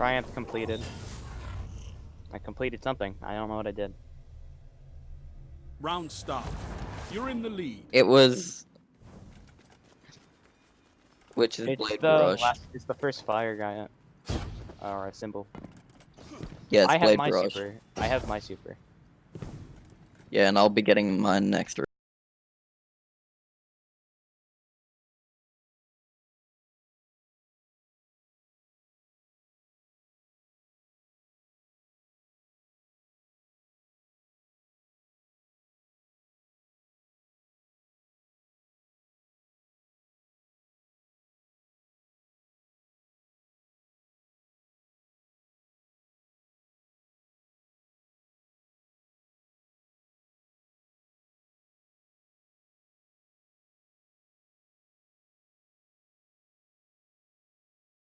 Triumph completed. I completed something. I don't know what I did. Round start. You're in the lead. It was. Which is It's Blade the Rush. last, it's the first fire guy. Uh, or a symbol. Yeah, rush. I have my super. I have my super. Yeah, and I'll be getting mine next